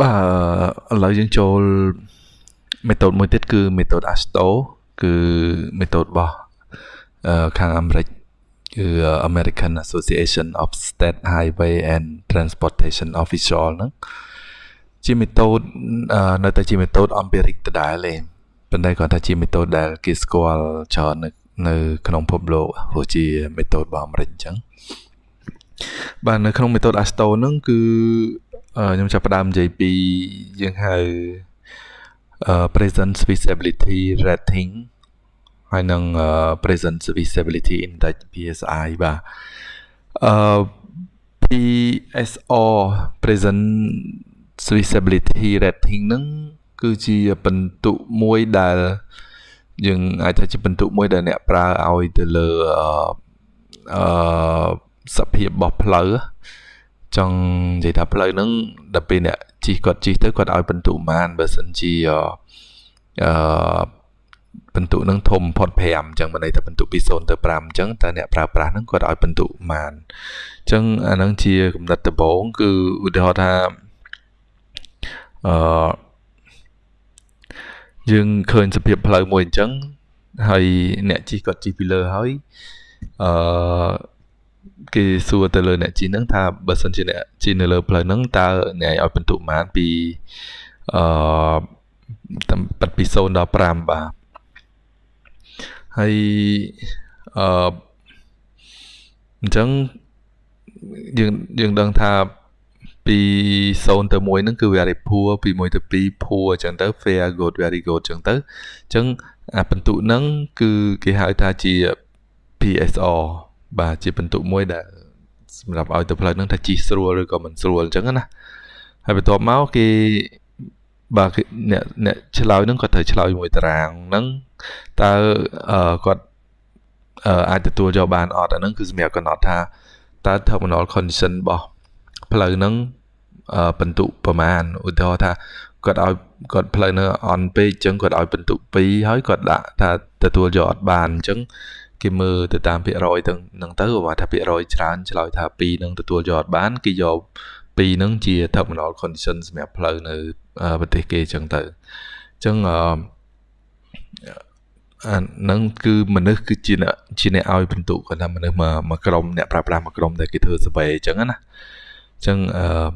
បាទឥឡូវយើងចូល method មួយទៀតគឺ method ASTO គឺ method របស់ខាងអាមេរិកគឺ American Association of State Highway and Transportation Official ហ្នឹងជា method នៅតែជា method empiric ដដែលទេប៉ុន្តែគាត់ថាជា method ដែលគេស្គាល់ច្រើននៅនៅក្នុងពិភពលោកព្រោះជា method របស់អាមេរិកអញ្ចឹងបាទនៅក្នុង method ASTO ហ្នឹងគឺ ខ្ញុំចាប់ផ្ដើមនិយាយពីយើងហៅ present visibility rating ហើយនឹង present visibility index PSI បាទអឺ PSR present visibility rating ហ្នឹងគឺជាបន្ទុកមួយដែលយើងអាចថាជាបន្ទុកមួយដែលអ្នកប្រើឲ្យទៅលើអឺសភាពរបស់ផ្លូវ ចង់និយាយថាផ្លូវហ្នឹងដល់ពេលអ្នកជិះគាត់ជិះទៅគាត់ឲ្យបន្ទុកប៉ុន្មានបើសិនជាអឺបន្ទុកហ្នឹងធំបំផុត5អញ្ចឹងមិនន័យថាបន្ទុកពី0ទៅ5អញ្ចឹងតែអ្នកប្រើប្រាស់ហ្នឹងគាត់ឲ្យបន្ទុកប៉ុន្មានអញ្ចឹងអាហ្នឹងជាកំណត់ដំបូងគឺឧទាហរណ៍ថាអឺយើងឃើញសភាពផ្លូវមួយអញ្ចឹងហើយអ្នកជិះគាត់ជិះពីលើហើយអឺ គេសួរទៅលើអ្នកជិះហ្នឹងថាបើសិនជាអ្នកជិះនៅលើផ្លូវហ្នឹងតើអ្នកឲ្យបន្ទុកប៉ុន្មានពីអឺតាមប៉ាត់ពី0ដល់5បាទហើយអឺអញ្ចឹងយើងយើងដឹងថាពី0ទៅ1ហ្នឹងគឺ very poor ពី1ទៅ2 poor អញ្ចឹងទៅ fair good very good អញ្ចឹងទៅអញ្ចឹងអាបន្ទុកហ្នឹងគឺគេហៅថាជា PSR បាទជាបន្ទុកមួយដែលសម្រាប់ឲ្យទៅផ្លូវហ្នឹងថាជីស្រួលឬក៏មិនស្រួលអញ្ចឹងណាហើយបន្ទាប់មកគេបាទអ្នកអ្នកឆ្លើយហ្នឹងគាត់ត្រូវឆ្លើយមួយតារាងហ្នឹងតើគាត់អាចទទួលយកបានអត់អាហ្នឹងគឺសម្រាប់កំណត់ថាតើ terminal condition របស់ផ្លូវហ្នឹងបន្ទុកប្រមាណឧទាហរណ៍ថាគាត់ឲ្យគាត់ផ្លូវនៅអន់ពេកអញ្ចឹងគាត់ឲ្យបន្ទុក2ហើយគាត់ដាក់ថាទទួលយកអត់បានអញ្ចឹង គេមើលទៅតាមភាគរយទាំងហ្នឹងទៅបើថាភាគរយច្រើនឆ្លើយថា2នឹងទទួលយកអត់បានគេយក2នឹងជា terminal condition សម្រាប់ផ្លូវនៅប្រទេសគេអញ្ចឹងទៅអញ្ចឹងអឺអានឹងគឺមនុស្សគឺជាអ្នកជាអ្នកឲ្យបន្ទុកគាត់ថាមនុស្សមកមកក្រុមអ្នកប្រើប្រាស់មកក្រុមដែលគេធ្វើ survey អញ្ចឹងណាអញ្ចឹងអឺ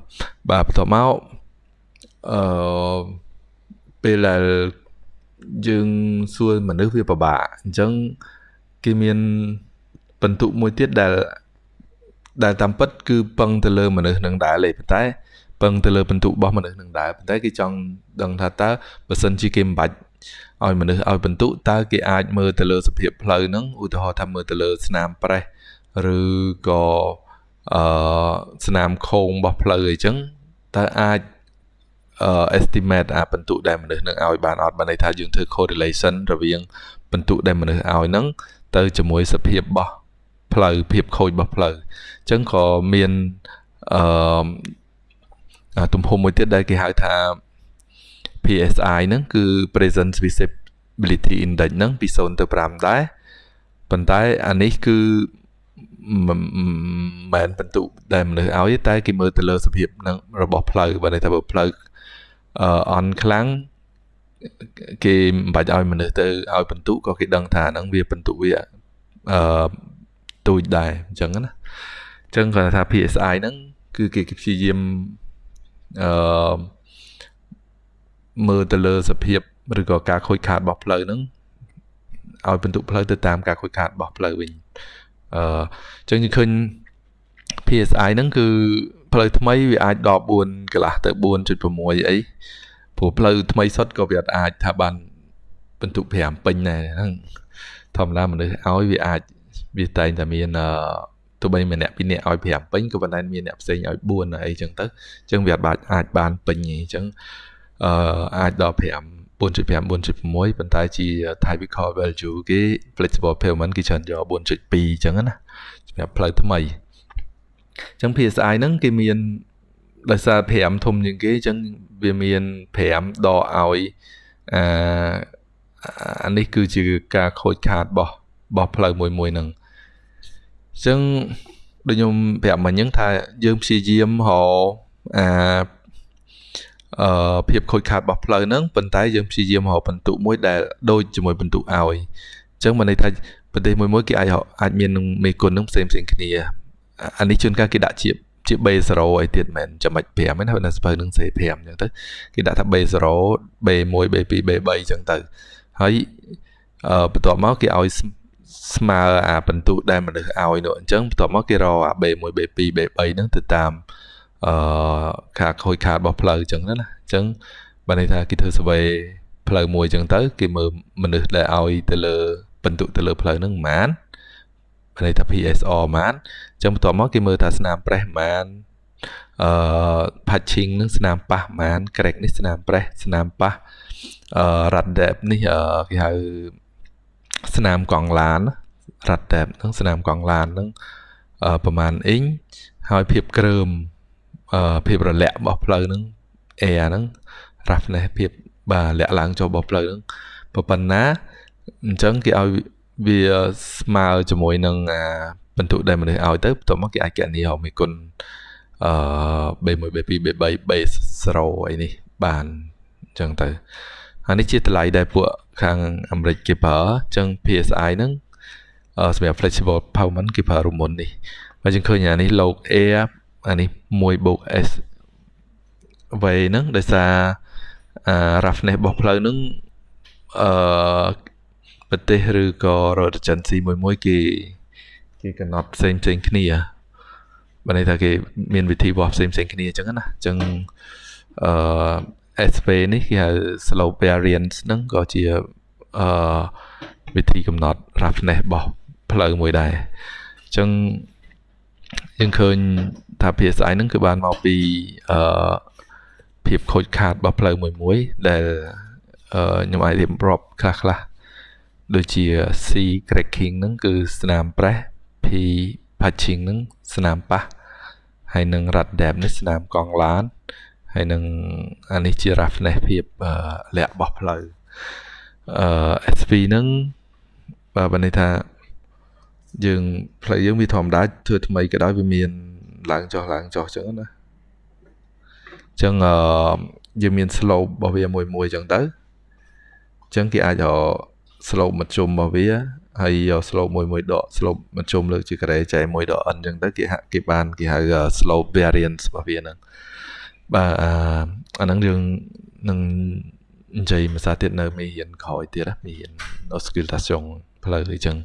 បាទបន្ទាប់មកអឺពេលដែលយើងសួរមនុស្សវាពិបាកអញ្ចឹង គេមានបន្ទុកមួយទៀតដែលដែលតាមពិតគឺពឹងទៅលើមនុស្សនឹងដែរលេប៉ុន្តែពឹងទៅលើបន្ទុករបស់មនុស្សនឹងដែរប៉ុន្តែគេចង់ដឹងថាតើបើសិនជាគេមិនបាច់ឲ្យមនុស្សឲ្យបន្ទុកតើគេអាចមើលទៅលើសភាពផ្លូវហ្នឹងឧទាហរណ៍ថាមើលទៅលើស្នាមប្រេះឬក៏អឺស្នាមខោងរបស់ផ្លូវអីចឹងតើអាចអឺ estimate អាបន្ទុកដែលមនុស្សនឹងឲ្យបានអត់បានន័យថាយើងធ្វើ correlation រវាង បន្ទុកដែលមនុស្សឲ្យហ្នឹងទៅជាមួយសភាពរបស់ផ្លូវភាពខូចរបស់ផ្លូវអញ្ចឹងក៏មានអឺទំហំមួយទៀតដែលគេហៅថា PSI ហ្នឹងគឺ present visibility index ហ្នឹងពី0ទៅ5ដែរប៉ុន្តែអានេះគឺមិនមែនបន្ទុកដែលមនុស្សឲ្យ តែគេមើលទៅលើសភាពនឹងរបស់ផ្លូវបើន័យថាបើផ្លូវអឺអន់ខ្លាំង គេមិនបាច់ឲ្យមនុស្សទៅឲ្យបន្ទុកក៏គេដឹងថាហ្នឹងវាបន្ទុកវាអឺទូចដែរអញ្ចឹងណាអញ្ចឹងគាត់ថា PSI ហ្នឹងគឺគេព្យាយាមអឺមើលទៅលើសភាពឬក៏ការខូចខាតរបស់ផ្លូវហ្នឹងឲ្យបន្ទុកផ្លូវទៅតាមការខូចខាតរបស់ផ្លូវវិញអឺអញ្ចឹងយើងឃើញ PSI ហ្នឹងគឺផ្លូវថ្មីវាអាចដល់4កន្លះទៅ4.6អី ព្រោះផ្លូវថ្មីសុទ្ធក៏វាអាចថាបានបន្ទុក5ពេញដែរហ្នឹងធម្មតាមនុស្សឲ្យវាអាចវាតែងតែមានអឺទោះបីម្នាក់ពីរនាក់ឲ្យ5ពេញក៏ប៉ុន្តែមានអ្នកផ្សេងឲ្យ4អីចឹងទៅអញ្ចឹងវាអាចអាចបានពេញអញ្ចឹងអឺអាចដល់5 4.5 4.6ប៉ុន្តែជា typical value គេ flexible payment គេច្រើនយក4.2អញ្ចឹងណាសម្រាប់ផ្លូវថ្មីអញ្ចឹង PSI ហ្នឹងគេមាន ដោយសារ5ធំជាងគេអញ្ចឹងវាមាន5ដកឲ្យអាអានេះគឺជាការខូចខាតរបស់របស់ផ្លូវមួយមួយហ្នឹងអញ្ចឹងដូចខ្ញុំប្រាប់មិញហ្នឹងថាយើងព្យាយាមរកអាអឺភាពខូចខាតរបស់ផ្លូវហ្នឹងប៉ុន្តែយើងព្យាយាមរកបន្ទុកមួយដែលដូចជាមួយបន្ទុកឲ្យអញ្ចឹងមិនន័យថាប្រទេសមួយមួយគេអាចអាចមាននឹងមេគុណនឹងផ្សេងផ្សេងគ្នាអានេះជួនកាលគេដាក់ជា ជា base 0អីទៀតមែនចាំបាច់5ហ្នឹងហើយនៅស្ពៅនឹងសេ5អញ្ចឹងទៅគេដាក់ថា base 0 B1 B2 B3 អញ្ចឹងទៅហើយអឺបន្ទាប់មកគេឲ្យស្មើអាបន្ទុដែលមនុស្សឲ្យនោះអញ្ចឹងបន្ទាប់មកគេរកអា B1 B2 B3 ហ្នឹងទៅតាមអឺខាខូចខាតរបស់ផ្លូវអញ្ចឹងណាអញ្ចឹងបើន័យថាគេធ្វើ survey ផ្លូវមួយអញ្ចឹងទៅ គេមើលមនុស្សដែលឲ្យទៅលើបន្ទុទៅលើផ្លូវហ្នឹងប៉ុន្មាន ន័យថា PSR ប៉ុន្មានអញ្ចឹងបន្ទាប់មកគេមើលថាស្នាមប្រេះប៉ុន្មានអឺ patching នឹងស្នាមប៉ះប៉ុន្មាន crack នេះស្នាមប្រេះស្នាមប៉ះអឺ rat depth នេះគេហៅស្នាមកង់ឡាន rat depth ហ្នឹងស្នាមកង់ឡានហ្នឹងប្រហែលអ៊ីងហើយភាពក្រើមអឺភាពរលាក់របស់ផ្លូវហ្នឹង air ហ្នឹង roughness ភាពបាទលាក់ឡើងចុះរបស់ផ្លូវហ្នឹងប៉ុណ្ណាអញ្ចឹងគេឲ្យ វាស្មើជាមួយនឹងអាបន្ទុកដែលមនុស្សឲ្យទៅបន្ទាប់មកគេអាចកណនីរកមេគុណអឺ B1 B2 B3 B0 អីនេះបានអញ្ចឹងទៅហើយនេះជាតម្លៃដែលពួកខាងអាមេរិកគេប្រើអញ្ចឹង PSI ហ្នឹងសម្រាប់ flexible pavement គេប្រើរុំមុននេះហើយយើងឃើញអានេះ log air អានេះ1 s វេហ្នឹងដោយសារអា roughness របស់ផ្លូវហ្នឹងអឺ ប្រទេសឬក៏រដ្ឋ agency មួយមួយគេគេកំណត់ផ្សេងផ្សេងគ្នាបើន័យថាគេមានវិធីវាស់ផ្សេងផ្សេងគ្នាអញ្ចឹងណាអញ្ចឹងអឺ SP នេះគេហៅ slope variance ហ្នឹងក៏ជាអឺវិធីកំណត់ roughness របស់ផ្លូវមួយដែរអញ្ចឹងយើងឃើញថា PSI ហ្នឹងគឺបានមកពីអឺភាពខូចខាតរបស់ផ្លូវមួយមួយដែលខ្ញុំអាចរៀបរាប់ខ្លះខ្លះ ដូចជា C cracking ហ្នឹងគឺស្នាមប្រេះ P patching ហ្នឹងស្នាមប៉ះហើយនឹង rat depth នេះស្នាមកង់ឡានហើយនឹងអានេះជា roughness ភាពលាក់របស់ផ្លូវអឺ SV ហ្នឹងបើបើន័យថាយើងផ្លូវយើងវាធម្មតាធ្វើថ្មីក៏ដោយវាមានឡើងចុះឡើងចុះអញ្ចឹងណាអញ្ចឹងអឺយើងមាន slope របស់វាមួយមួយអញ្ចឹងទៅអញ្ចឹងគេអាចរក slope មធ្យមរបស់វាហើយយក slope មួយមួយដក slope មធ្យមលើកជាការ៉េចែកមួយដក n អញ្ចឹងទៅគេហាក់គេបានគេហៅ slope variance របស់វាហ្នឹងបាទអាហ្នឹងយើងនឹងនិយាយភាសាទៀតនៅមេរៀនក្រោយទៀតណាមេរៀន auscultation ផ្លូវអញ្ចឹង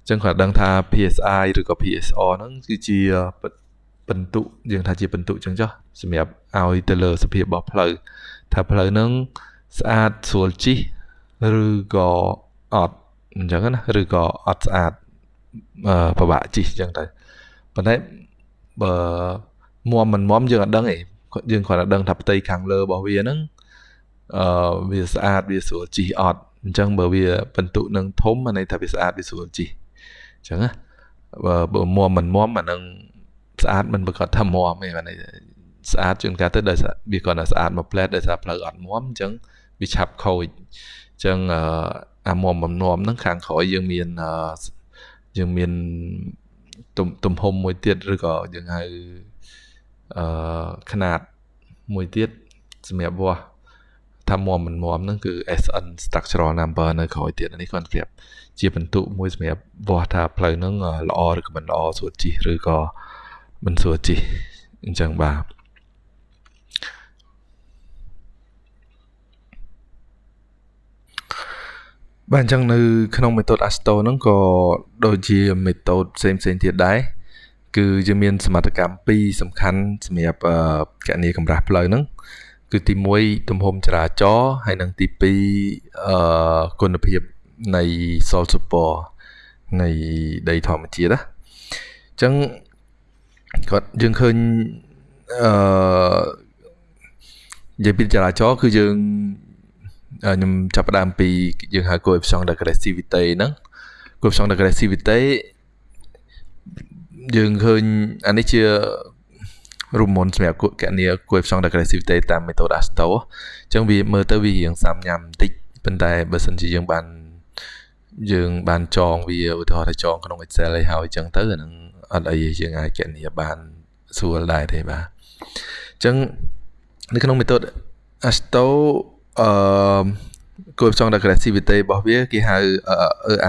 អញ្ចឹងគាត់ដឹងថា PSI ឬក៏ PSR ហ្នឹងគឺជាបន្ទុយើងថាជាបន្ទុអញ្ចឹងចុះសម្រាប់ឲ្យទៅលើសភាពរបស់ផ្លូវថាផ្លូវហ្នឹងស្អាតស្រួលជិះ ឬក៏អត់អញ្ចឹងណាឬក៏អត់ស្អាតពិបាកជិះអញ្ចឹងទៅប៉ុន្តែបើមុំមិនមុំយើងអត់ដឹងទេយើងគ្រាន់តែដឹងថាផ្ទៃខាងលើរបស់វាហ្នឹងអឺវាស្អាតវាស្រួលជិះអត់អញ្ចឹងបើវាបន្ទុនឹងធំអាន័យថាវាស្អាតវាស្រួលជិះអញ្ចឹងណាបើបើមុំមិនមុំអានឹងស្អាតមិនប្រកាសថាមុំទេអានេះស្អាតជួនកាលទៅដោយសារវាគ្រាន់តែស្អាតមួយផ្លែតដោយសារផ្លូវអត់មុំអញ្ចឹងវាឆាប់ខូចអញ្ចឹងអាមុំបំណំហ្នឹងខាងក្រោយយើងមានយើងមានទំទំហំមួយទៀតឬក៏យើងហៅអឺຂະຫນາດមួយទៀតសម្រាប់វាស់ថាមុំមិនមុំហ្នឹងគឺ SN structural number នៅក្រោយទៀតនេះគាត់ប្រៀបជាបន្ទុកមួយសម្រាប់វាស់ថាផ្លូវហ្នឹងល្អឬក៏មិនល្អស្រួលជិះឬក៏មិនស្រួលជិះអញ្ចឹងបាទ បាទអញ្ចឹងនៅក្នុង method ASTO ហ្នឹងក៏ដូចជា method ផ្សេងផ្សេងទៀតដែរគឺយើងមានសមត្ថកម្មពីរសំខាន់សម្រាប់កណនីកម្រាស់ផ្លូវហ្នឹងគឺទី1ទំហំចរាចរណ៍ហើយនិងទី2អឺគុណភាពនៃ soil support នៃដីធម្មជាតិណាអញ្ចឹងគាត់យើងឃើញអឺនិយាយពីចរាចរណ៍គឺយើង ខ្ញុំចាប់ផ្ដើមពីយើងហៅ coefficient aggressivity ហ្នឹង coefficient aggressivity យើងឃើញអានេះជារូបមន្តសម្រាប់កណនី coefficient aggressivity តាម method ASTO អញ្ចឹងវាមើលទៅវារៀងសាំញ៉ាំបន្តិចប៉ុន្តែបើសិនជាយើងបានយើងបានចងវាឧទាហរណ៍ថាចងក្នុង Excel ឲ្យហើយអញ្ចឹងទៅអានឹងអត់អីយើងអាចកណនីបានស្រួលដែរទេបាទអញ្ចឹងនៅក្នុង method Asto អឺគោលផ្សង aggressivity របស់វាគេហៅ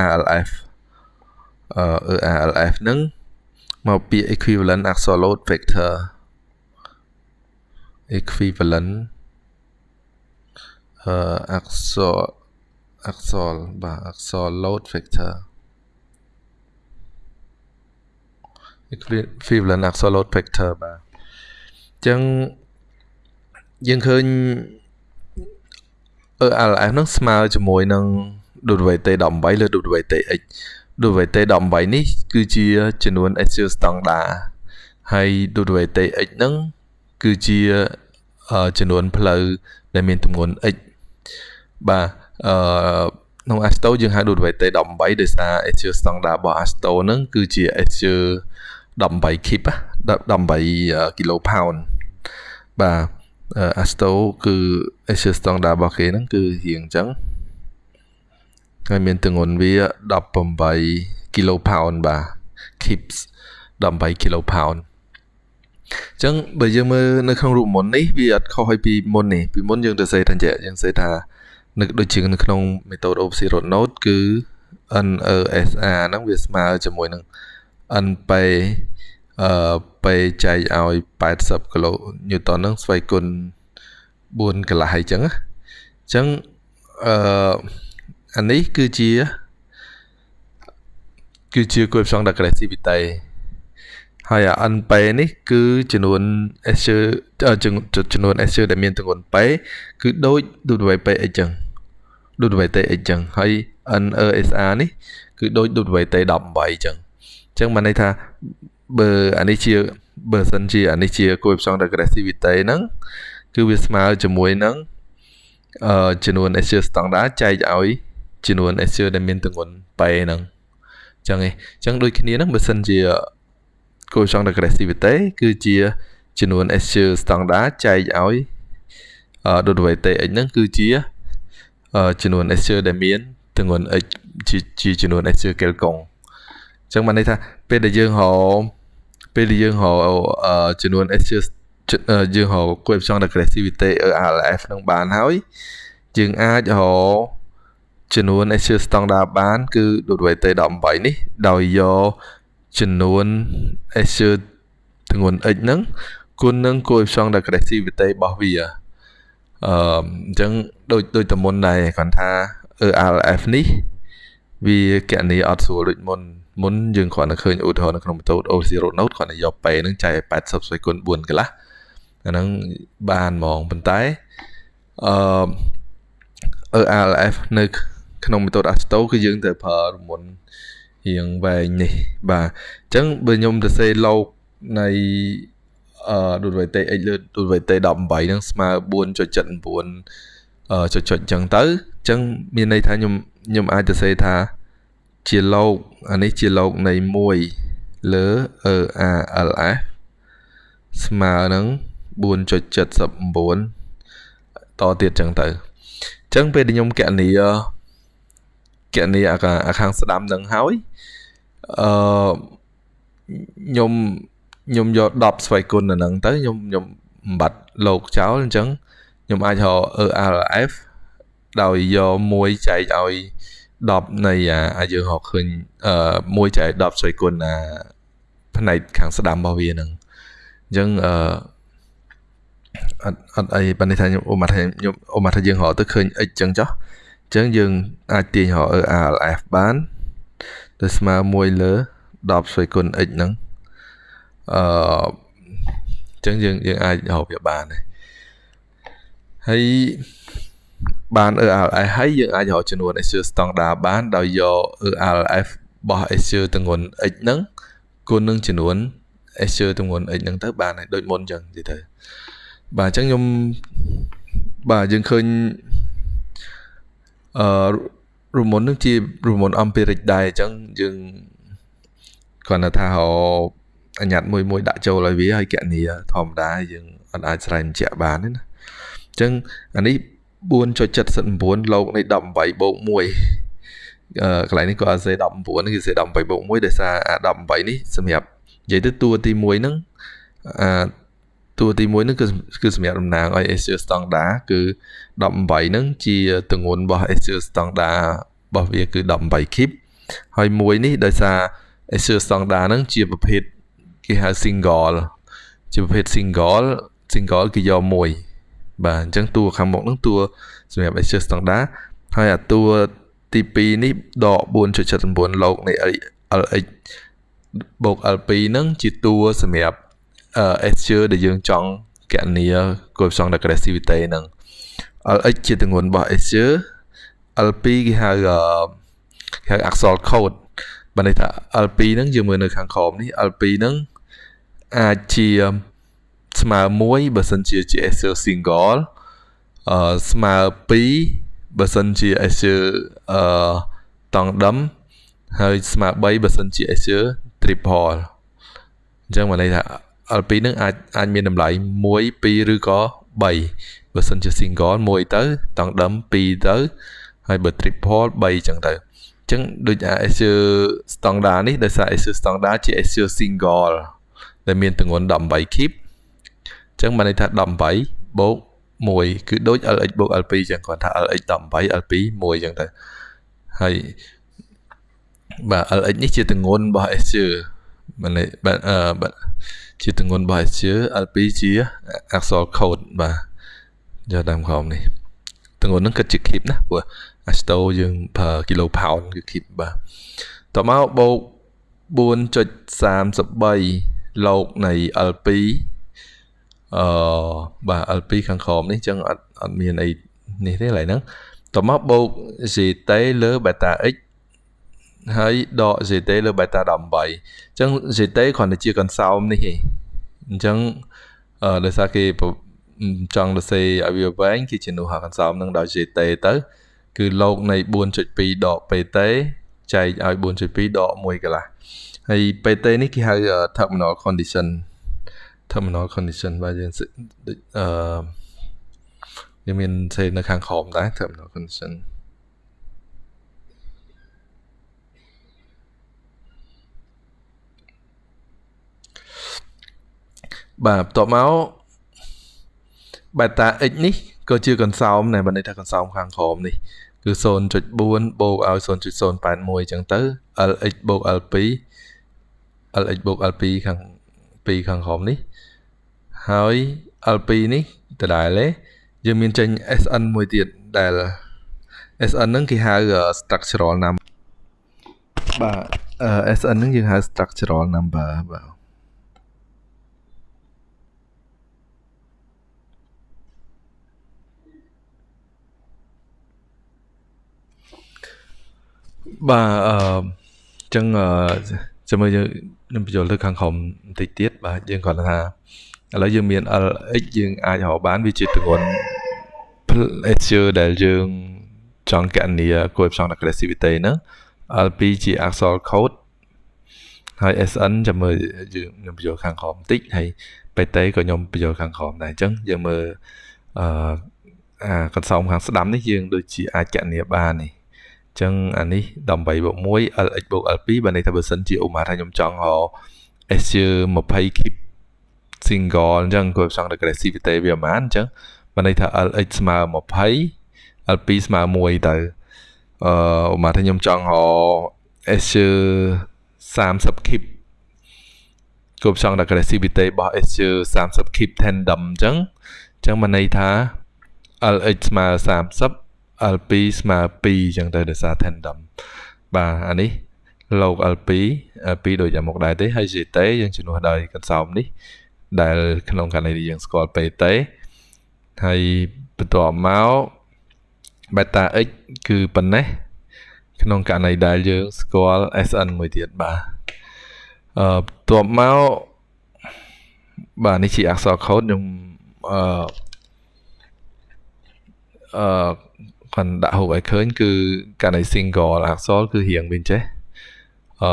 ERLF អឺ ERLF ហ្នឹងមកពី equivalent axial load vector equivalent អឺ axial axial បាទ axial load vector equivalent axial load vector បាទអញ្ចឹងយើងឃើញ ELF ហ្នឹងស្មើជាមួយនឹង WT 18លើ WT x WT 18 នេះគឺជាចំនួន Excel standard ហើយ WT x ហ្នឹងគឺជាចំនួនផ្លូវដែលមានទម្ងន់ x បាទអឺក្នុង Asto យើងហៅ WT 18 ដោយសារ Excel standard របស់ Asto ហ្នឹងគឺជា Excel 18 kip 18 kilo pound បាទ Asto គឺ Asia Standard របស់គេហ្នឹងគឺរៀងអញ្ចឹងហើយមានទម្ងន់វា18 kilo pound បាទ kips 18 kilo pound អញ្ចឹងបើយើងមើលនៅក្នុងរូបមន្តនេះវាអត់ខុសពីមុននេះពីមុនយើងទៅសេថាចេះយើងសេថានៅដូចជានៅក្នុង method of zero node គឺ NESR ហ្នឹងវាស្មើជាមួយនឹង NP អឺ ពេលចែកឲ្យ80គីឡូញូតនហ្នឹងស្វ័យគុណ4កន្លះអញ្ចឹងអញ្ចឹងអឺអានេះគឺជាគឺជា coefficient aggressivity ហើយអា NP នេះគឺចំនួន S ចំនួន S ដែលមានទម្ងន់ P គឺដូច WP អីចឹង WT អីចឹងហើយ NESR នេះគឺដូច WT 18អញ្ចឹងអញ្ចឹងបានន័យថា បើអានេះជាបើសិនជាអានេះជាគួយផ្សង aggressivity ហ្នឹងគឺវាស្មើជាមួយនឹងអឺចំនួន Azure standard ចែកឲ្យចំនួន Azure ដែលមានទម្ងន់ប៉ែហ្នឹងអញ្ចឹងឯងអញ្ចឹងដូចគ្នាហ្នឹងបើសិនជាគួយផ្សង aggressivity គឺជាចំនួន Azure standard ចែកឲ្យអឺ WTX ហ្នឹងគឺជាចំនួន Azure ដែលមានទម្ងន់ x ជាចំនួន Azure Kelkong អញ្ចឹងបានន័យថាពេលដែលយើងរកពេលដែលយើងរកចំនួន SGS យើងរក coefficient aggressivity ERLF នឹងបានហើយយើងអាចរកចំនួន SGS standard បាន គឺ WT 18នេះ ដោយយកចំនួន SGS ទម្ងន់ x ហ្នឹងគុណនឹង coefficient aggressivity របស់វាអឺអញ្ចឹងដូចដូចតមុនដែរគាត់ថា ERLF នេះវាកណនីអត់ស្រួលដូចមុន មុនយើងគ្រាន់តែឃើញឧទាហរណ៍នៅក្នុង method O0 node គ្រាន់តែយក P ហ្នឹងចែកឲ្យ80ស្វ័យគុណ4កន្លះអាហ្នឹងបានហ្មងប៉ុន្តែអឺ ERLF នៅក្នុង method Asto គឺយើងត្រូវប្រើរមុនរៀងវែងនេះបាទអញ្ចឹងបើខ្ញុំទៅសេលោកនៃអឺ WT x លើ WT 18ហ្នឹងស្មើ4.79អឺចុចចុចអញ្ចឹងទៅអញ្ចឹងមានន័យថាខ្ញុំខ្ញុំអាចទៅសេថា ជាលោកអានេះជាលោកនៃ1លើ EALF ស្មើនឹង4.79តទៀតចឹងទៅអញ្ចឹងពេលដែលខ្ញុំកណនីកណនីអាខាងស្ដាំនឹងហើយអឺខ្ញុំខ្ញុំយក10ស្វ័យគុណនៅនឹងទៅខ្ញុំខ្ញុំបំបត្តិលោកចោលអញ្ចឹងខ្ញុំអាចរក ERLF ដោយយក1ចែកឲ្យ 10នៃអាយើងរកឃើញអឺ1ចែក10ស្វ័យគុណអាផ្នែកខាងស្ដាំរបស់វាហ្នឹងអញ្ចឹងអឺអត់អត់អីបាននេះថាខ្ញុំអូម៉ាត់ថាខ្ញុំអូម៉ាត់ថាយើងរកទៅឃើញ x ចឹងចុះអញ្ចឹងយើងអាចទាញរក ALF បានទៅស្មើ1លើ10ស្វ័យគុណ x ហ្នឹងអឺអញ្ចឹងយើងយើងអាចរកវាបានហើយ បាន ERLF ហើយយើងអាចរកចំនួន Azure standard បានដោយយក ERLF របស់ Azure ទម្ងន់ x ហ្នឹងគុណនឹងចំនួន Azure ទម្ងន់ x ហ្នឹងទៅបានហើយដូចមុនអញ្ចឹងនិយាយទៅបាទអញ្ចឹងខ្ញុំបាទយើងឃើញអឺរូមុននឹងជារូមុន empiric ដែរអញ្ចឹងយើងគ្រាន់តែថាហៅអញ្ញត្តិមួយមួយដាក់ចូលឲ្យវាហើយកណនីធម្មតាយើងអត់អាចស្រែកបញ្ជាក់បានទេណាអញ្ចឹងអានេះ 4.79លោកនៃ18បូក1អឺកន្លែងនេះក៏អាសេ19នេះគឺសេ18បូក1ដោយសារអា18នេះសម្រាប់និយាយទៅតួទី1ហ្នឹងអាតួទី1ហ្នឹងគឺគឺសម្រាប់តំណាងឲ្យ Azure Standard គឺ18ហ្នឹងជាទម្ងន់របស់ Azure Standard របស់វាគឺ18 kip ហើយមួយនេះដោយសារ Azure Standard ហ្នឹងជាប្រភេទគេហៅ single ជាប្រភេទ single single គឺយកមួយ បាទអញ្ចឹងតួខាងមុខហ្នឹងតួសម្រាប់ Azure Standard ហើយអាតួទី2នេះដក4.79លោកនៃ LX បូក L2 ហ្នឹងជាតួសម្រាប់ Azure ដែលយើងចង់កណនី coefficient aggressivity ហ្នឹង LX ជាទម្ងន់របស់ Azure L2 គេហៅគេហៅអក្សរ code បើន័យថា L2 ហ្នឹងយើងមើលនៅខាងក្រោមនេះ L2 ហ្នឹងអាចជា ស្មើ1បើសិនជាជា Azure single អឺស្មើ2បើសិនជា Azure អឺតង់ដឹមហើយស្មើ3បើសិនជា Azure triple អញ្ចឹងមកន័យថា L2 នឹងអាចអាចមានតម្លៃ1 2ឬក៏3បើសិនជា single 1ទៅតង់ដឹម2ទៅហើយបើ triple 3អញ្ចឹងទៅអញ្ចឹងដូច Azure standard នេះដោយសារ Azure standard ជា Azure single ដែលមានទម្ងន់18 kip អញ្ចឹងបានន័យថា18បូក1គឺដូច LX បូក L2 អញ្ចឹងគាត់ថា LX 18 L2 1អញ្ចឹងទៅហើយបាទ LX នេះជាទម្ងន់របស់ Azure បាទបាទអឺបាទជាទម្ងន់របស់ Azure L2 ជាអក្សរ code បាទយកតាមក្រោមនេះទម្ងន់ហ្នឹងគិតជា keep ណាព្រោះ Asto យើងប្រើ kilo pound គឺ keep បាទតមកបូក4.33លោកនៃ L2 អឺបាទ L2 ខាងក្រោមនេះអញ្ចឹងអត់អត់មានអីនេះទេឡើយហ្នឹងតមកបូក GT លើ beta x ហើយដក GT លើ beta 18អញ្ចឹង GT គ្រាន់តែជាកន្សោមនេះឯងអញ្ចឹងអឺដោយសារគេចង់ទៅសេឲ្យវាវែងគេជំនួសហកន្សោមនឹងដោយ GT ទៅ គឺលោកនៃ4.2ដក PT ចែកឲ្យ4.2ដក1កន្លះហើយ PT នេះគេហៅ terminal condition terminal condition បាទយើងដូចអឺយើងមានសេនៅខាងក្រោមដែរ terminal condition បាទបន្ទាប់មក beta x នេះក៏ជាកន្សោមដែរបើន័យថាកន្សោមខាងក្រោមនេះគឺ0.4បូកឲ្យ0.081អញ្ចឹងទៅ lx បូក l2 lx បូក l2 ខាង 2ខាងក្រោមនេះហើយ l2 នេះដដែលទេយើងមានចេញ sn មួយទៀតដែល sn ហ្នឹងគេហៅ structural number បាទ sn ហ្នឹងយើងហៅ structural number បាទបាទអឺចឹង ចាំមើលយើងនឹងបញ្ចូលទៅខាងក្រោមបន្តិចទៀតបាទយើងគាត់ថាឥឡូវយើងមាន LX យើងអាចរកបានវាជាទម្ងន់ Azure ដែលយើងចង់កណនី coefficient aggressivity ហ្នឹង L2 ជាអក្សរ code ហើយ SN ចាំមើលយើងខ្ញុំបញ្ចូលខាងក្រោមបន្តិចហើយ PT ក៏ខ្ញុំបញ្ចូលខាងក្រោមដែរអញ្ចឹងយើងមើលអឺអាកន្សោមខាងស្ដាំនេះយើងដូចជាអាចកណនីបាននេះ ចឹងអានេះ18បូក1 LX បូក L2 បើន័យថាបើសិនជាឧមាថាខ្ញុំចង់រក Azure 20 keep single អញ្ចឹងគាត់ចង់ aggressivity វាប្រហែលអញ្ចឹងបើន័យថា LX ស្មើ20 L2 ស្មើ1ទៅអឺឧមាថាខ្ញុំចង់រក Azure 30 keep គាត់ចង់ aggressivity របស់ Azure 30 keep tandem អញ្ចឹងអញ្ចឹងបើន័យថា LX ស្មើ30 L2 ស្មើ2អញ្ចឹងទៅដោយសារ tandem បាទអានេះ log L2 L2 ដូចយ៉ាងមកដែរទេហើយ GT យើងជំនួសដោយកន្សោមនេះ ដែលក្នុងករណីនេះយើងស្គាល់ PT ហើយបន្ទាប់មក beta x គឺប៉ុណ្ណេះក្នុងករណីដែលយើងស្គាល់ SN មួយទៀតបាទអឺបន្ទាប់មកបាទនេះជាអក្សរ code ខ្ញុំអឺអឺ គាត់ដាក់ហូបឲ្យឃើញគឺករណី single អក្សរគឺរៀងវិញចេះអឺ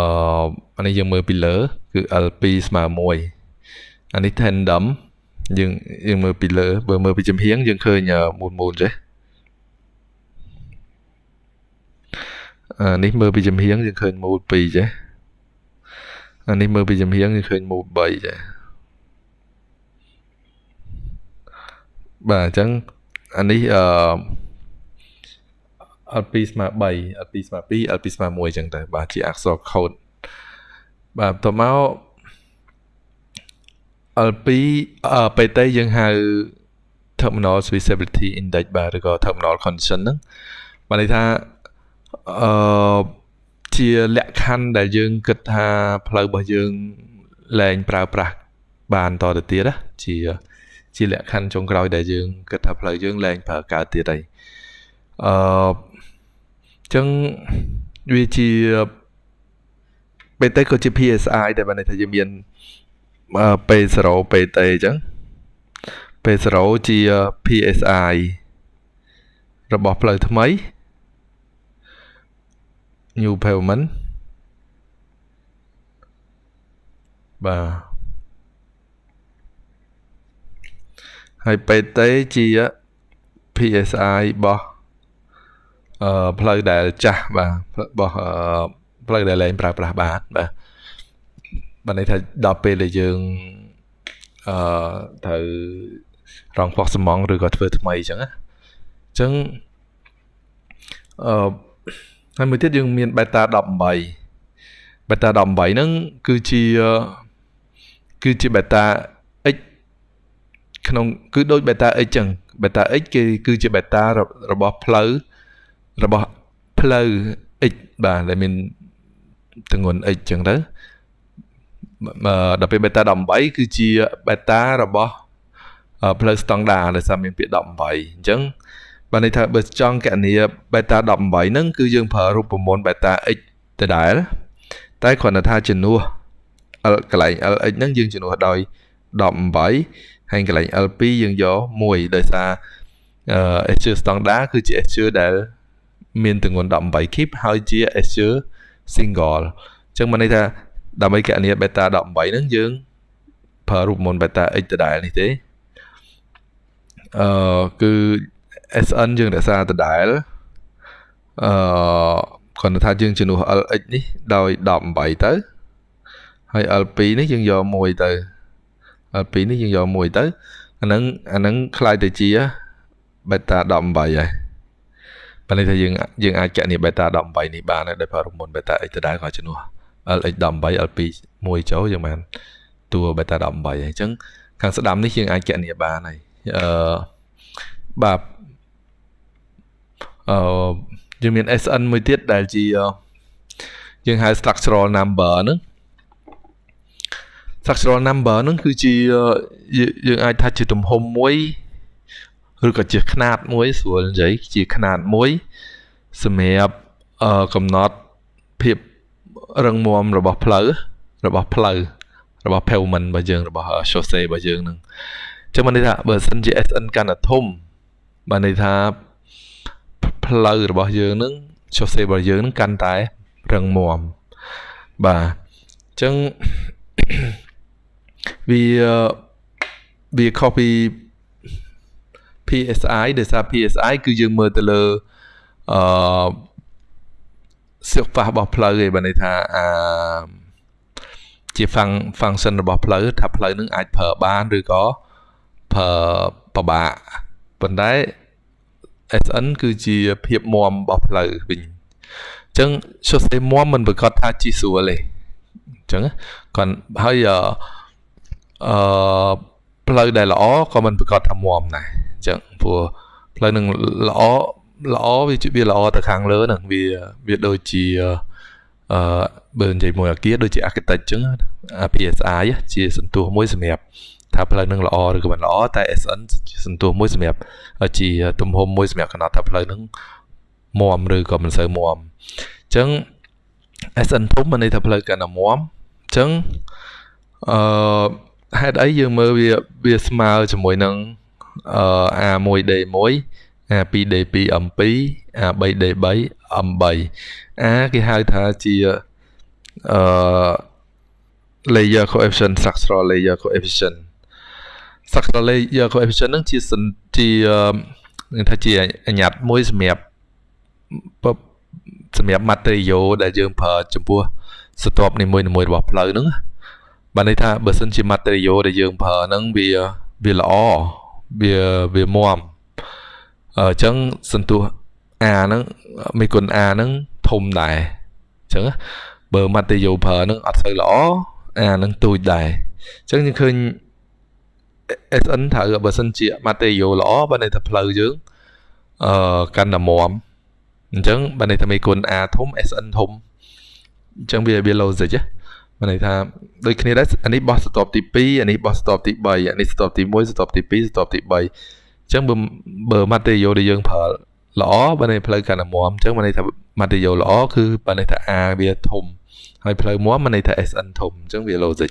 អានេះយើងមើលពីលើគឺ L2 ស្មើ1អានេះ tandem យើងយើងមើលពីលើបើមើលពីចំហៀងយើងឃើញមូលមូលចេះអានេះមើលពីចំហៀងយើងឃើញមូល2ចេះអានេះមើលពីចំហៀងយើងឃើញមូល3ចេះបាទអញ្ចឹងអានេះអឺ L2 ស្មើ3 L2 ស្មើ2 L2 ស្មើ1អញ្ចឹងទៅបាទជាអក្សរ code បាទបន្ទាប់មក L2 អឺពេលទៅយើងហៅ terminal switchability index បាទឬក៏ terminal condition ហ្នឹងបានន័យថាអឺជាលក្ខខណ្ឌដែលយើងគិតថាផ្លូវរបស់យើងលែងប្រើប្រាស់បានតទៅទៀតណាជាជាលក្ខខណ្ឌចុងក្រោយដែលយើងគិតថាផ្លូវយើងលែងប្រើកើតទៀតហើយអឺ ចឹងវាជាពេលទៅក៏ជា PSI ដែលបានន័យថាយើងមាន P0 PT អញ្ចឹង P0 ជា PSI របស់ផ្លូវថ្មី new pavement បាទហើយ PT ជា PSI របស់អឺ ផ្លូវដែលចាស់បាទរបស់ផ្លូវដែលលែងប្រើប្រាស់បានបាទបានន័យថាដល់ពេលដែលយើងអឺត្រូវរងផុសសំងឬក៏ធ្វើថ្មីអញ្ចឹងណាអញ្ចឹងអឺហើយមួយទៀតយើងមាន beta 18 beta 18ហ្នឹងគឺជាគឺជា beta x ក្នុងគឺដូច beta x ចឹង beta x គេគឺជា beta របស់ផ្លូវ របស់ផ្លូវ x បាទដែលមានទម្ងន់ x ចឹងទៅដល់ពេល beta 18គឺជា beta របស់ផ្លូវស្តង់ដាដែលសារមានពាក្យ18អញ្ចឹងបានន័យថាបើចង់កណនី beta 18ហ្នឹងគឺយើងប្រើរូបមន្ត beta x ដដែលតែគ្រាន់តែថាជំនួស L កន្លែង LX ហ្នឹងយើងជំនួសដោយ18ហើយកន្លែង L2 យើងយក1ដោយសារអឺ Azure standard គឺជា Azure ដែល មានទម្ងន់18 kip ហើយជា Azure single អញ្ចឹងមកន័យថាដើម្បីកណនី beta 18ហ្នឹងយើងប្រើរូបមន្ត beta x ដដែលនេះទេអឺគឺ SN យើងរក្សាដដែលអឺគាត់ថាយើងជំនួស LX នេះដោយ18ទៅហើយ L2 នេះយើងយក1ទៅ L2 នេះយើងយក1ទៅអាហ្នឹងអាហ្នឹងខ្លាយទៅជា beta 18ហើយ បើន័យថាយើងយើងអាចកណនី beta 18នេះបានដោយប្រើរមុន beta x ទៅដែរក៏ជំនួស LX 18 L2 1ចូលយើងបានតួ beta 18ហើយអញ្ចឹងខាងស្ដាំនេះយើងអាចកណនីបានហើយអឺបាទអឺយើងមាន SN មួយទៀតដែលជាយើងហៅ structural number ហ្នឹង structural number ហ្នឹងគឺជាយើងអាចថាជាទំហំមួយ ឬក៏ជាຂະຫນាតមួយស្រួលនិយាយជាຂະຫນាតមួយសម្រាប់អឺកំណត់ភាពរឹងមាំរបស់ផ្លូវរបស់ផ្លូវរបស់ pavement របស់យើងរបស់ chaussee របស់យើងហ្នឹងអញ្ចឹងបានន័យថាបើសិនជា SN កាន់តែធំបានន័យថាផ្លូវរបស់យើងហ្នឹង chaussee របស់យើងហ្នឹងកាន់តែរឹងមាំបាទអញ្ចឹងវាវា copy PSI ដែលសារ PSI គឺយើងមើលទៅលើអឺសិលប៉ះរបស់ផ្លូវឯងបើន័យថាអាជា function របស់ផ្លូវថាផ្លូវនឹងអាចប្រើបានឬក៏ប្រើពិបាកប៉ុន្តែ SN គឺជាភាពមមរបស់ផ្លូវវិញអញ្ចឹង chaussee មមមិនប្រកាសថាជីស្រួលទេអញ្ចឹងគាត់ហើយអឺផ្លូវដែលល្អក៏មិនប្រកាសថាមមដែរអញ្ចឹងព្រោះផ្លូវនឹងល្អល្អវាវាល្អទៅខាងលើហ្នឹងវាវាដូចជាអឺបើនិយាយមួយអាគារដូចជា architect អញ្ចឹង PSI ជាសន្ទុះមួយសម្រាប់ថាផ្លូវនឹងល្អឬក៏មិនល្អតែ SN ជាសន្ទុះមួយសម្រាប់ជាទំហំមួយសម្រាប់កំណត់ថាផ្លូវនឹងមមឬក៏មិនសូវមមអញ្ចឹង SN ធំមានន័យថាផ្លូវកាន់តែមមអញ្ចឹងអឺហេតុអីយើងមើលវាវាស្មើជាមួយនឹងអឺ A1D1 A2D2 M2 A3D3 M3 A គេហៅថាជាអឺ layer coefficient structural layer coefficient structural layer coefficient ហ្នឹងជាជានឹងថាជាអញ្ញត្តិមួយសម្រាប់សម្រាប់ material ដែលយើងប្រើចំពោះស្ទាប់នីមួយៗរបស់ផ្លូវហ្នឹងបានន័យថាបើសិនជា material ដែលយើងប្រើហ្នឹងវាវាល្អ វាវាមមអញ្ចឹងសន្ទុះ a ហ្នឹងមេគុណ a ហ្នឹងធំដែរអញ្ចឹងបើម៉ាតេយ៉ូប្រើហ្នឹងអត់សូវល្អ a ហ្នឹងទូចដែរអញ្ចឹងយើងឃើញ SN ត្រូវបើសិនជាម៉ាតេយ៉ូល្អបើន័យថាផ្លូវយើងអឺកាន់តែមមអញ្ចឹងបើន័យថាមេគុណ a ធំ SN ធំអញ្ចឹងវាវា logic ណា មានន័យថាដូចគ្នាដែរអានេះបោះស្ទប់ទី2អានេះបោះស្ទប់ទី3អានេះស្ទប់ទី1ស្ទប់ទី2ស្ទប់ទី3អញ្ចឹងបើបើ material ដែលយើងប្រើល្អបើន័យផ្លូវកាន់តែមាំអញ្ចឹងមានន័យថា material ល្អគឺបើន័យថា A វាធំហើយផ្លូវមាំមានន័យថា SN ធំអញ្ចឹងវា logic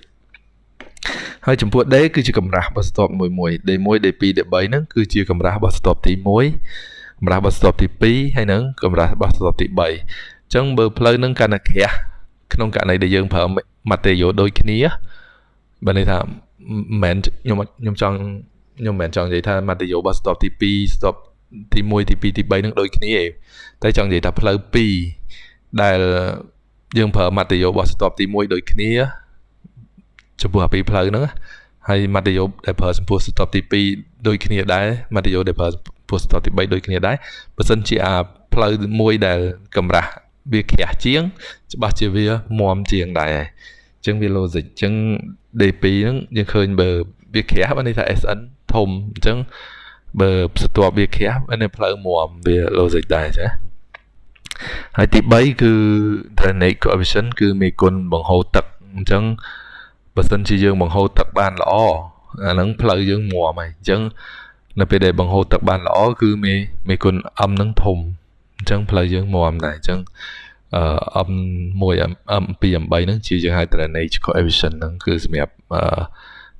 ហើយចំពោះ D គឺជាកម្រាស់របស់ស្ទប់មួយមួយ D1 D2 D3 ហ្នឹងគឺជាកម្រាស់របស់ស្ទប់ទី1កម្រាស់របស់ស្ទប់ទី2ហើយនឹងកម្រាស់របស់ស្ទប់ទី3អញ្ចឹងបើផ្លូវហ្នឹងកាន់តែក្រាស់ក្នុងករណីដែលយើងប្រើ material ដូចគ្នាបើន័យថាមិនមែនខ្ញុំខ្ញុំចង់ខ្ញុំមិនមែនចង់និយាយថា material របស់ stop ទី2 stop ទី1ទី2ទី3នឹងដូចគ្នាទេតែចង់និយាយថាផ្លូវ2ដែលយើងប្រើ material របស់ stop ទី1ដូចគ្នាចំពោះអាពីរផ្លូវហ្នឹងហើយ material ដែលប្រើចំពោះ stop ទី2ដូចគ្នាដែរ material ដែលប្រើចំពោះ stop ទី3ដូចគ្នាដែរបើសិនជាអាផ្លូវមួយដែលកម្រាស់ វាក្រាស់ជាង ច្បាស់ជាវាមមជាងដែរហើយអញ្ចឹងវា logic អញ្ចឹង D2 ហ្នឹងយើងឃើញបើវាក្រាស់បានន័យថា SN ធំអញ្ចឹងបើស្ទាប់វាក្រាស់បានន័យផ្លូវមមវា logic ដែរចាហើយទី3គឺ drainage coefficient គឺមេគុណបង្ហូរទឹកអញ្ចឹងបើសិនជាយើងបង្ហូរទឹកបានល្អអាហ្នឹងផ្លូវយើងមមហើយអញ្ចឹងនៅពេលដែលបង្ហូរទឹកបានល្អគឺមេមេគុណ M នឹងធំ អញ្ចឹងផ្លូវយើងមមដែរអញ្ចឹងអឺ M 1 M 2 M3 ហ្នឹងជាយើងហៅ drainage coefficient ហ្នឹងគឺសម្រាប់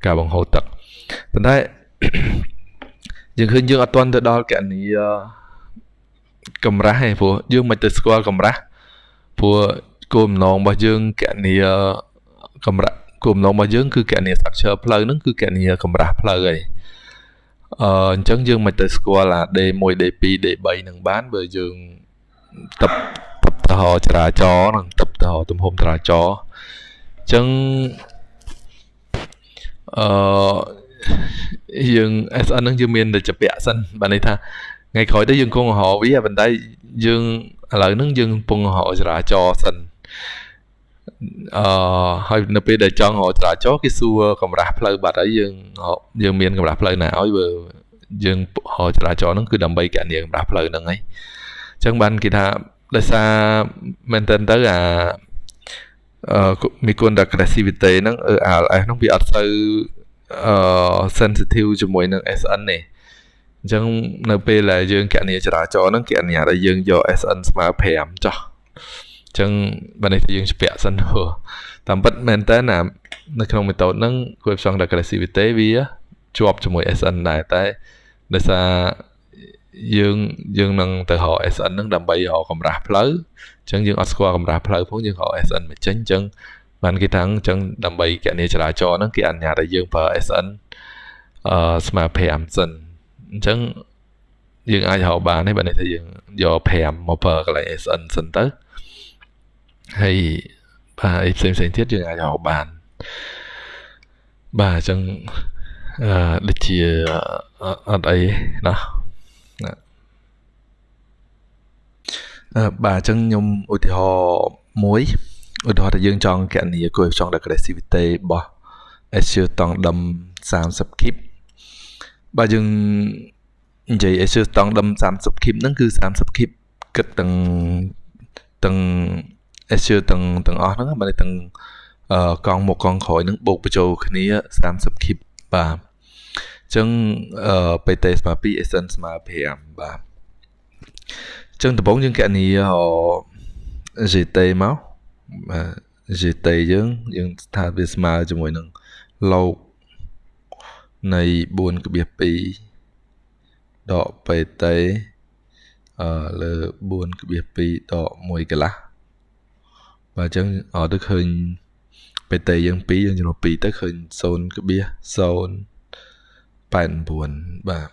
ការបង្ហូរទឹកប៉ុន្តែយើងឃើញយើងអត់ទាន់ទៅដល់កណនីកម្រាស់ទេព្រោះយើងមិនទៅស្គាល់កម្រាស់ព្រោះគោលបំណងរបស់យើងកណនីកម្រាស់គោលបំណងរបស់យើងគឺកណនី structure ផ្លូវហ្នឹងគឺកណនីកម្រាស់ផ្លូវហើយ អឺអញ្ចឹងយើងមិនទៅស្គាល់អា D1 D2 D3 នឹងបានបើយើងតបតបតហចរាចរណ៍នឹងតបតហទំហំចរាចរណ៍អញ្ចឹងអឺយើង SN នឹងយើងមានតែជាពាក់សិនបានន័យថាថ្ងៃក្រោយទៅយើងគង់រហវាប៉ុន្តែយើងឥឡូវហ្នឹងយើងកំពុងរហចរាចរណ៍សិន អឺហើយនៅពេលដែលចង់រកចរាចរណ៍គេសួរកម្រាស់ផ្លូវបាត់ហើយយើងយើងមានកម្រាស់ផ្លូវណាឲ្យបើយើងរកចរាចរណ៍ហ្នឹងគឺដើម្បីកញ្ញាកម្រាស់ផ្លូវហ្នឹងហើយអញ្ចឹងបានគេថាដោយសារមែនតើទៅអាអឺមីគុណ aggressivity ហ្នឹង ALS ហ្នឹងវាអត់ទៅអឺ sensitive ជាមួយនឹង SN ទេអញ្ចឹងនៅពេលដែលយើងកញ្ញាចរាចរណ៍ហ្នឹងគេអនុញ្ញាតឲ្យយើងយក SN ស្មើ5ចុះអញ្ចឹងបើនេះយើងជពាក់សិនហ៎តាមពិតមែនតើណានៅក្នុង method ហ្នឹង coefficient aggressivity វាជាប់ជាមួយ SN ដែរតែដោយសារយើងយើងនឹងទៅរក SN ហ្នឹងដើម្បីរកកម្រាស់ផ្លូវអញ្ចឹងយើងអត់ស្គាល់កម្រាស់ផ្លូវផងយើងរក SN មកចេញអញ្ចឹងបានគេថាអញ្ចឹងដើម្បីកណនីចរាចរណ៍ហ្នឹងគេអនុញ្ញាតឲ្យយើងប្រើ SN អឺស្មើ5សិនអញ្ចឹងយើងអាចរកបានទេបើនេះថាយើងយក5មកប្រើកន្លែង SN សិនទៅ ហើយបាទអីផ្សេងផ្សេងទៀតយើងអាចរកបានបាទអញ្ចឹងអឺដូចជាអត់អីណាអឺបាទអញ្ចឹងខ្ញុំឧទាហរណ៍មួយឧទាហរណ៍ថាយើងចង់កណនី coefficient aggressivity របស់ Azure តង់ដុំ30 kip បាទយើងនិយាយ Azure តង់ដុំ30 kip ហ្នឹងគឺ30 kip គិតទាំងទាំង Azure ទាំងទាំងអស់ហ្នឹងបើទាំងអឺកង់មកកង់ក្រោយហ្នឹងបូកបញ្ចូលគ្នា30 kip បាទអញ្ចឹងអឺ PT ស្មើ2 Essence ស្មើ5បាទអញ្ចឹងដំបូងយើងកណនី GT មកបាទ GT យើងយើងថាវាស្មើជាមួយនឹងលោកនៃ4.2ដក PT អឺលើ4.2ដក1កន្លះ បាទអញ្ចឹងអត់ទៅឃើញបេតេយើង2យើងចំនួន2ទៅឃើញ0.089បាទ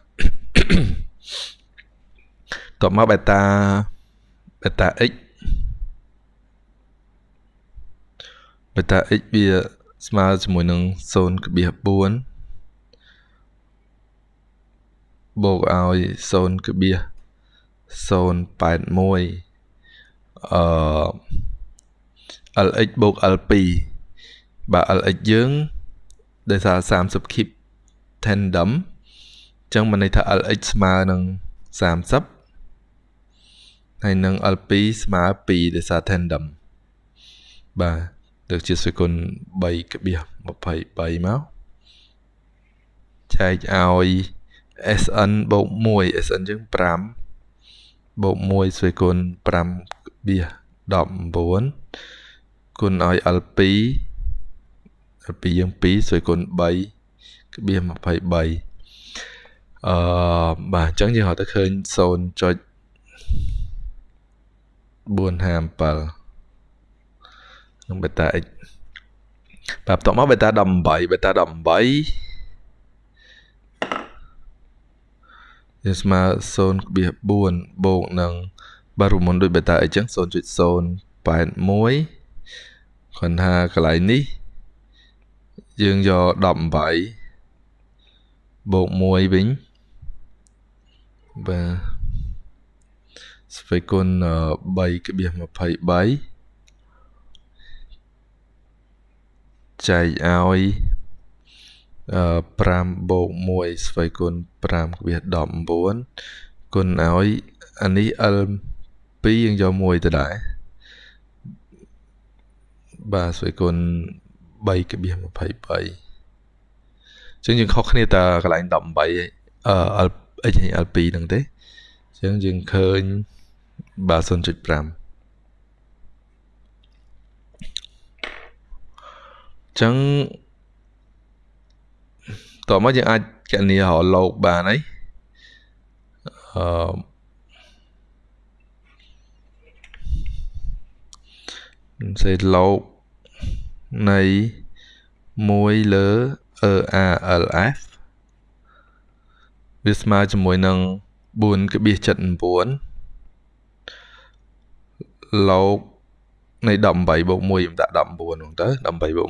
តបមកបេតាបេតា x បេតា x វាស្មើជាមួយនឹង0.4បូកឲ្យ0.081អឺ lx បូក l2 បាទ lx យើងដោយសារ30 keep tandem អញ្ចឹងមានន័យថា lx ស្មើនឹង30ហើយនឹង l2 ស្មើ2ដោយសារ tandem បាទដូចជាសេគុណ3.23មកចែកឲ្យ SN បូក1 SN យើង5បូក1ស្វេគុណ5.19 គុណឲ្យ L2 L2 យើង2ស្វេគុណ3.23អឺបាទអញ្ចឹងយើងហៅទៅឃើញ0.457នឹងបេតា x បាទបន្ទាប់មកបេតា18បេតា18យើងស្មើ0.4បូកនឹងបាទរូបមន្តដូចបេតាអីចឹង0.081 គាត់ថាកន្លែងនេះ យើងយក18បូក1វិញបាទស្វ័យគុណ3.23ចែកឲ្យ5បូក1ស្វ័យគុណ5វា19គុណឲ្យអានេះ L 2យើងយក1ទៅដែរ បាទស្វ័យគុណ3.23ចឹងយើងខុសគ្នាតែកន្លែង18អឺ L H L 2ហ្នឹងទេចឹងយើងឃើញបាទ0.5ចឹងតមកយើងអាចកណនីរកលោកបានហើយអឺ សេលោកនៃ1លើ EALF វាស្មើជាមួយនឹង4.79លោកនៃ18បូក1ខ្ញុំដាក់19ហ្នឹងទៅ18បូក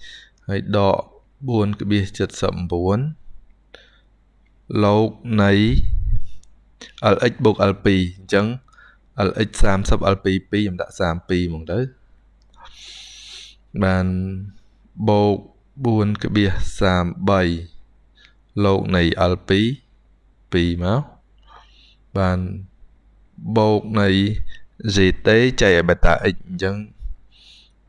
1ហើយដក4.79លោកនៃ LX បូក L2 អញ្ចឹង LX 30 L2 2ខ្ញុំដាក់32ហ្មងទៅ បានបូក4.33លោកនៃ L2 2មកបានបូកនៃ GT ចែកឲ្យ beta x អញ្ចឹង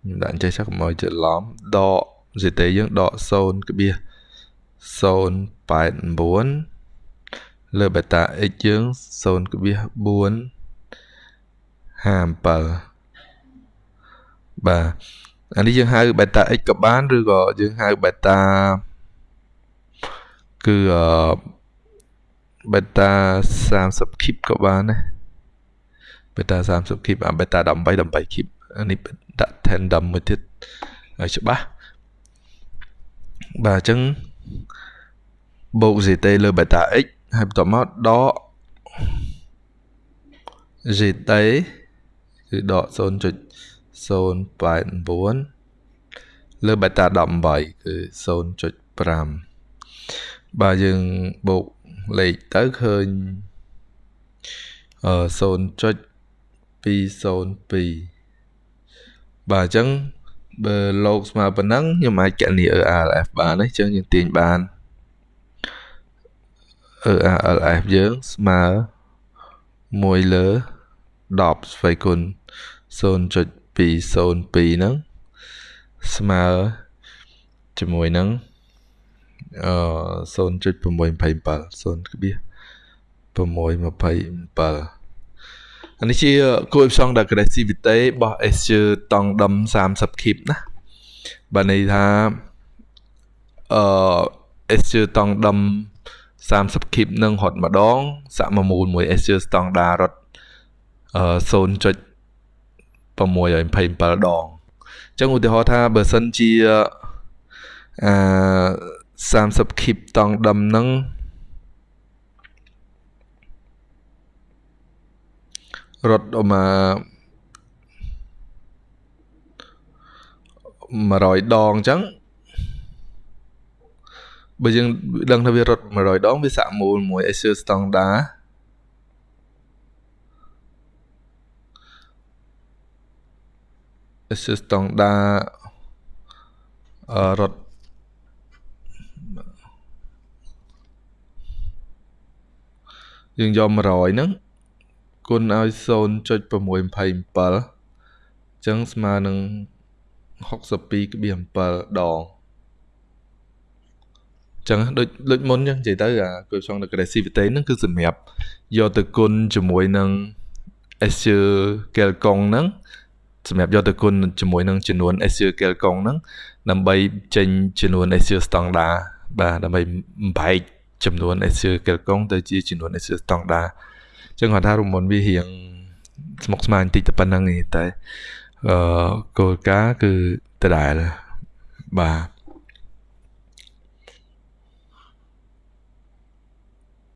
ខ្ញុំដាក់ចេះចុះកុំឲ្យច្រឡំដក GT យើងដក0.089លើ beta x យើង0.457បាទ អានេះយើងហៅ beta x ក៏បានឬក៏យើងហៅ beta គឺអឺ beta 30 keep ក៏បានដែរ beta 30 keep អា beta 18 18 keep អានេះដាក់ tandem មួយទៀតឲ្យច្បាស់បាទអញ្ចឹងបូក gt លើ beta x ហើយបន្ទាប់មកដក gt គឺដក 0.089លើ beta 18គឺ0.5បាទយើងបូកលេខទៅឃើញអឺ0.202បាទអញ្ចឹងបើលោកស្មើប៉ុណ្ណឹងខ្ញុំអាចកណនី ERLF បានទេអញ្ចឹងយើងទាញបាន ERLF យើងស្មើ1លើ10ស្វ័យគុណ 0.202ហ្នឹងស្មើជាមួយនឹងអឺ0.827 0.627អានេះជា coefficient aggressivity របស់ Azure តង់ដឹម30 keep ណាបាទន័យថាអឺ Azure តង់ដឹម30 keep នឹងរត់ម្ដងសាក់មកមូលមួយ Azure standard រត់អឺ 0.627ដងអញ្ចឹងឧទាហរណ៍ថាបើសិនជាអឺ30 keep តង់ដឹមនឹងរត់មក100ដងអញ្ចឹងបើយើងដឹងថាវារត់100ដងវាសាក់មូលមួយ Azure Standard Azure Standard អឺរត់យើងយក100ហ្នឹងគុណឲ្យ0.627អញ្ចឹងស្មើនឹង62.7ដងចឹងដូចដូចមុនចឹងនិយាយទៅអា coefficient aggressivity ហ្នឹងគឺសម្រាប់យកទៅគុណជាមួយនឹង Azure Kelkong ហ្នឹង សម្រាប់យកទៅគុណជាមួយនឹងចំនួន Azure Kelkong ហ្នឹងដើម្បីចេញចំនួន Azure standard បាទដើម្បីបែកចំនួន Azure Kelkong ទៅជាចំនួន Azure standard ចឹងគាត់ថារមុនវារៀងស្មុគស្មាញបន្តិចតែប៉ុណ្្នឹងទេតែអឺគោលការណ៍គឺដដែលបាទ